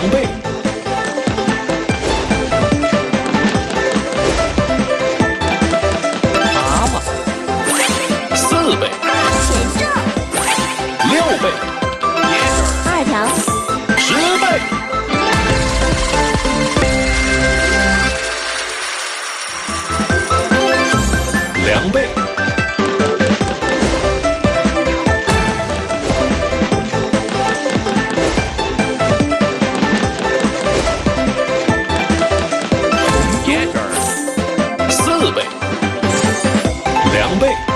两倍。蛤蟆四倍。茄子六倍。二条。十倍。两倍。四倍两倍。